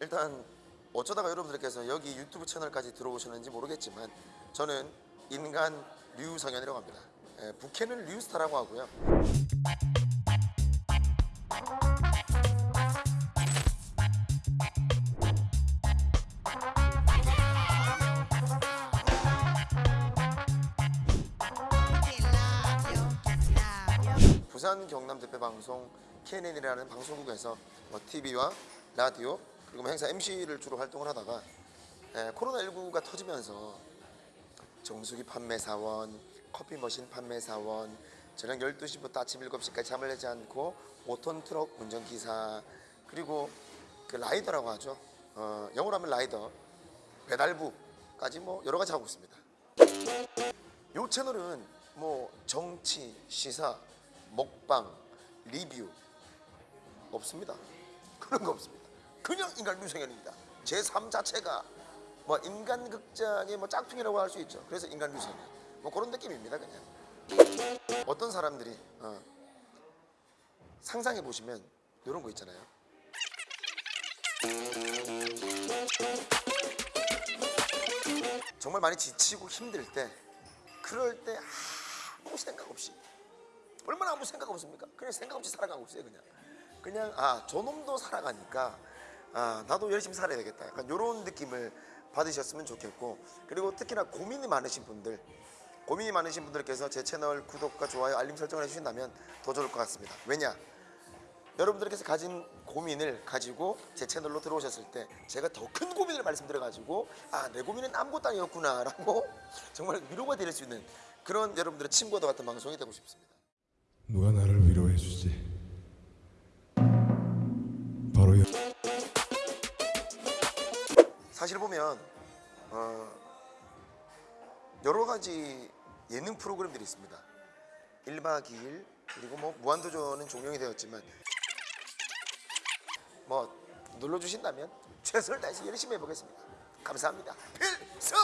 일단 어쩌다가 여러분들께서 여기 유튜브 채널까지 들어오셨는지 모르겠지만 저는 인간 류성현이라고 합니다. 예, 부캐는 류스타라고 하고요. 부산 경남 대표 방송 KNN이라는 방송국에서 뭐 TV와 라디오 그리고 뭐 행사 MC를 주로 활동을 하다가 에, 코로나19가 터지면서 정수기 판매 사원, 커피 머신 판매 사원, 저녁 12시부터 아침 7시까지 잠을 내지 않고 5톤 트럭 운전기사 그리고 그 라이더라고 하죠. 어, 영어로 하면 라이더, 배달부까지 뭐 여러 가지 하고 있습니다. 요 채널은 뭐 정치, 시사, 먹방, 리뷰 없습니다. 그런 거 없습니다. 그냥 인간 류성현입니다. 제 삶 자체가 뭐 인간 극장의 뭐 짝퉁이라고 할 수 있죠. 그래서 인간 류성현. 뭐 그런 느낌입니다, 그냥. 어떤 사람들이 어, 상상해 보시면 이런 거 있잖아요. 정말 많이 지치고 힘들 때 그럴 때 아무 생각 없이 얼마나 아무 생각 없습니까? 그냥 생각 없이 살아가고 있어요 그냥 그냥 아 저놈도 살아가니까 아 나도 열심히 살아야 되겠다. 약간 이런 느낌을 받으셨으면 좋겠고 그리고 특히나 고민이 많으신 분들 고민이 많으신 분들께서 제 채널 구독과 좋아요 알림 설정을 해주신다면 더 좋을 것 같습니다. 왜냐? 여러분들께서 가진 고민을 가지고 제 채널로 들어오셨을 때 제가 더 큰 고민을 말씀드려 가지고 아 내 고민은 아무것도 아니었구나 라고 정말 위로가 될 수 있는 그런 여러분들의 친구와 같은 방송이 되고 싶습니다. 누가 나를 위로해 주지? 바로 여... 사실 보면 어, 여러 가지 예능 프로그램들이 있습니다. 1박 2일 그리고 뭐 무한도전은 종영이 되었지만 뭐 눌러주신다면 최선을 다해서 열심히 해보겠습니다. 감사합니다. 필승